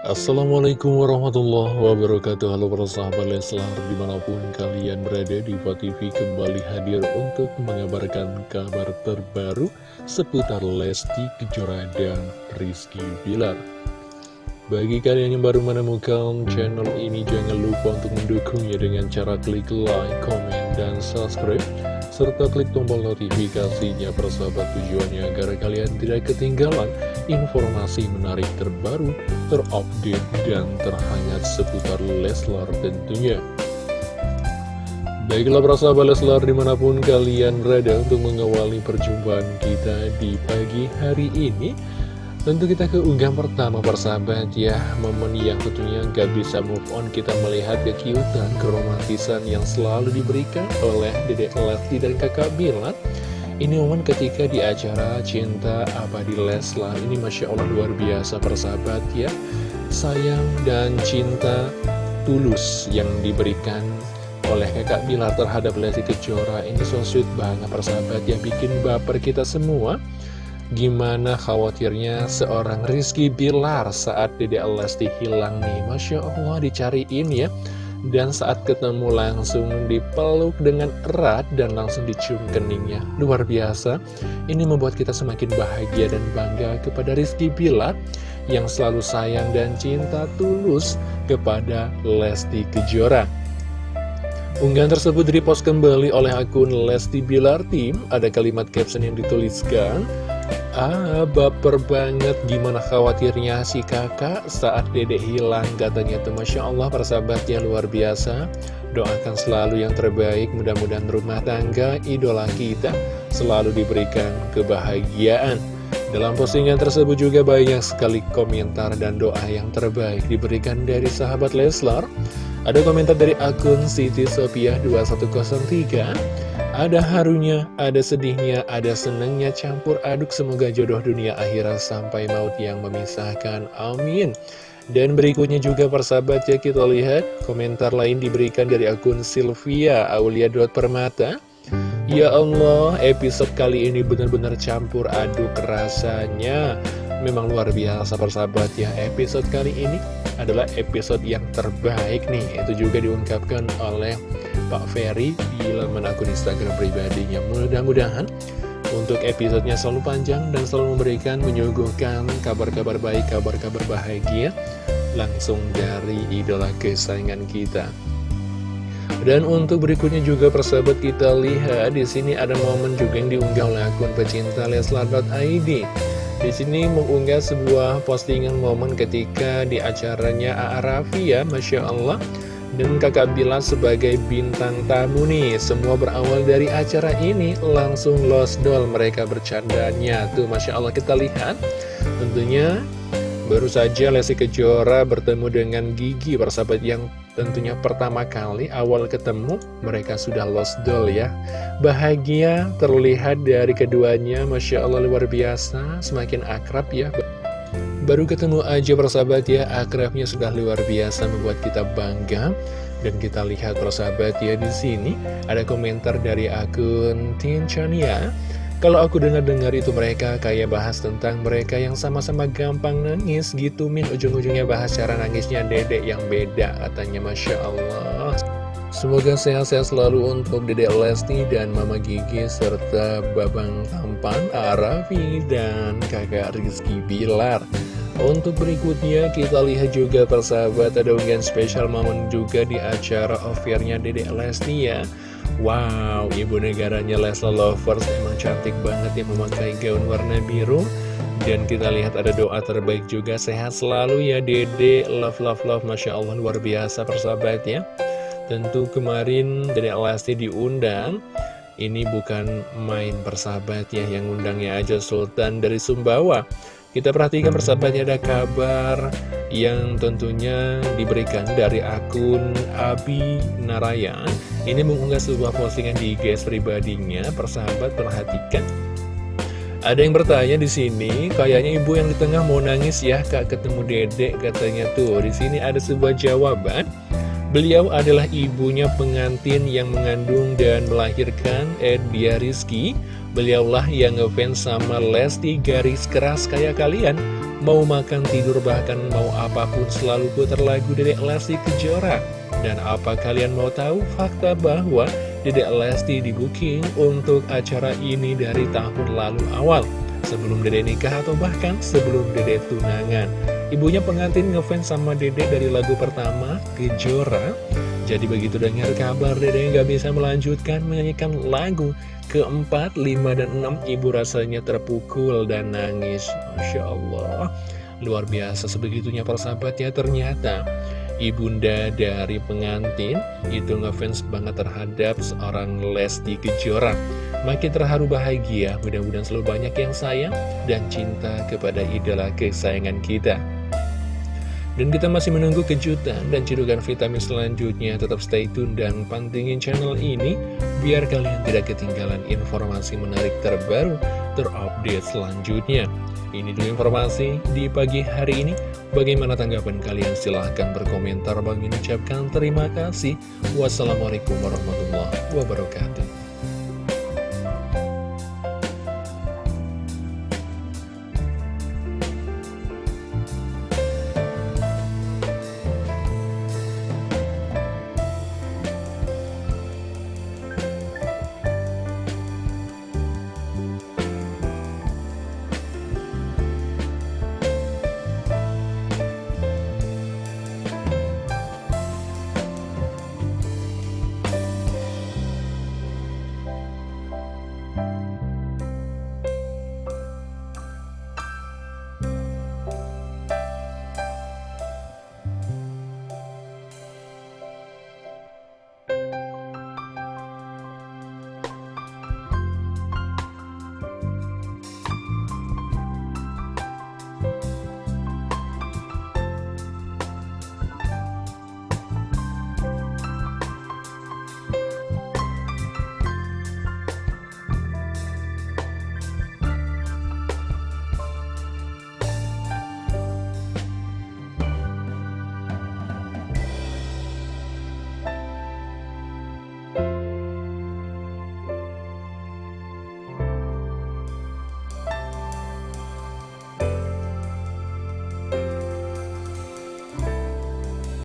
Assalamualaikum warahmatullahi wabarakatuh. Halo para sahabat Leslar Di mana pun kalian berada di TV kembali hadir untuk mengabarkan kabar terbaru Seputar Lesti Kejora dan Rizky Bilar. Bagi kalian yang baru menemukan channel ini Jangan lupa untuk mendukungnya dengan cara klik like, comment, dan subscribe serta klik tombol notifikasinya persahabat tujuannya agar kalian tidak ketinggalan informasi menarik terbaru, terupdate, dan terhangat seputar Leslar tentunya. Baiklah persahabat Leslar di mana pun kalian berada untuk mengawali perjumpaan kita di pagi hari ini Tentu kita ke unggahan pertama persahabat ya Momen yang tentunya gak bisa move on Kita melihat kekiutan, keromantisan yang selalu diberikan oleh Dedek Lesti dan kakak Bilar Ini momen ketika di acara Cinta Abadi Leslar Ini Masya Allah luar biasa persahabat ya. Sayang dan cinta tulus yang diberikan oleh kakak Bilar terhadap Lesti Kejora. Ini so sweet banget persahabat ya. Bikin baper kita semua. Gimana khawatirnya seorang Rizky Bilar saat Dede Lesti hilang nih? Masya Allah dicariin ya Dan saat ketemu langsung dipeluk dengan erat dan langsung dicium keningnya. Luar biasa Ini membuat kita semakin bahagia dan bangga kepada Rizky Bilar Yang selalu sayang dan cinta tulus kepada Lesti Kejora. Unggahan tersebut direpost kembali oleh akun Lesti Bilar Team. Ada kalimat caption yang dituliskan Ah, baper banget. Gimana khawatirnya si kakak saat dedek hilang? Katanya tuh Masya Allah persahabatnya luar biasa. Doakan selalu yang terbaik. Mudah-mudahan rumah tangga idola kita selalu diberikan kebahagiaan. Dalam postingan tersebut juga banyak sekali komentar dan doa yang terbaik diberikan dari sahabat Leslar. Ada komentar dari akun Siti Sophia 2103 ada harunya, ada sedihnya, ada senangnya campur aduk semoga jodoh dunia akhirat sampai maut yang memisahkan. Amin. Dan berikutnya juga persahabat ya kita lihat komentar lain diberikan dari akun Sylvia Aulia Permata. Ya Allah, episode kali ini benar-benar campur aduk rasanya. Memang luar biasa persahabat ya Episode kali ini adalah episode yang terbaik nih Itu juga diungkapkan oleh Pak Ferry di laman akun Instagram pribadinya. Mudah-mudahan untuk episodenya selalu panjang dan selalu memberikan menyuguhkan kabar-kabar baik, kabar-kabar bahagia langsung dari idola kesayangan kita. Dan untuk berikutnya juga persahabat kita lihat di sini ada momen juga yang diunggah oleh akun pecinta Leslar.id. Di sini mengunggah sebuah postingan momen ketika di acaranya A.A. Raffi ya, Masya Allah dan kakak Bila sebagai bintang tamu nih Semua berawal dari acara ini. Langsung lost doll mereka bercandanya. Tuh Masya Allah kita lihat. Tentunya baru saja Lesti Kejora bertemu dengan Gigi Persahabat yang tentunya pertama kali awal ketemu. Mereka sudah lost doll ya. Bahagia terlihat dari keduanya. Masya Allah luar biasa. Semakin akrab ya Baru ketemu aja persahabat ya, akrabnya sudah luar biasa membuat kita bangga. Dan kita lihat persahabat ya di sini ada komentar dari akun Tinchania. Kalau aku dengar-dengar itu mereka kayak bahas tentang mereka yang sama-sama gampang nangis gitu Min Ujung-ujungnya bahas cara nangisnya dedek yang beda katanya Masya Allah Semoga sehat-sehat selalu untuk Dedek Lesti dan Mama Gigi serta Babang Tampan, Arafi, dan kakak Rizky Bilar. Untuk berikutnya kita lihat juga persahabat ada unggahan spesial momen juga di acara offernya Dedek Lesti ya. Wow, ibu negaranya Lesla Lovers emang cantik banget ya memakai gaun warna biru. Dan kita lihat ada doa terbaik juga sehat selalu ya Dede. Love love love Masya Allah luar biasa persahabat ya Tentu kemarin Dedek Lesti diundang Ini bukan main persahabat ya yang undangnya aja Sultan dari Sumbawa kita perhatikan persahabatnya ada kabar yang tentunya diberikan dari akun Abi Narayan. Ini mengunggah sebuah postingan di guys pribadinya. Persahabat perhatikan. Ada yang bertanya di sini, kayaknya ibu yang di tengah mau nangis ya kak ketemu dedek katanya tuh. Di sini ada sebuah jawaban. Beliau adalah ibunya pengantin yang mengandung dan melahirkan Edia Rizky. Beliaulah yang ngefans sama Lesti garis keras kayak kalian. Mau makan, tidur, bahkan mau apa pun selalu putar lagu Dedek Lesti Kejora. Dan apa kalian mau tahu? Fakta bahwa Dedek Lesti di booking untuk acara ini dari tahun lalu awal. Sebelum Dedek nikah atau bahkan sebelum Dedek tunangan Ibunya pengantin ngefans sama Dedek dari lagu pertama, Kejora. Jadi begitu dengar kabar Dedek nggak bisa melanjutkan menyanyikan lagu keempat, lima, dan enam Ibu rasanya terpukul dan nangis. Masya Allah. Luar biasa sebegitunya persahabatnya ternyata. Ibunda dari pengantin itu ngefans banget terhadap seorang Lesti Kejora. Makin terharu bahagia, mudah-mudahan selalu banyak yang sayang dan cinta kepada idola kesayangan kita dan kita masih menunggu kejutan dan cidukan vitamin selanjutnya. Tetap stay tune dan pantengin channel ini biar kalian tidak ketinggalan informasi menarik terbaru terupdate selanjutnya. Ini dulu informasi di pagi hari ini. Bagaimana tanggapan kalian? Silahkan berkomentar. Bang ucapkan terima kasih. Wassalamualaikum warahmatullahi wabarakatuh.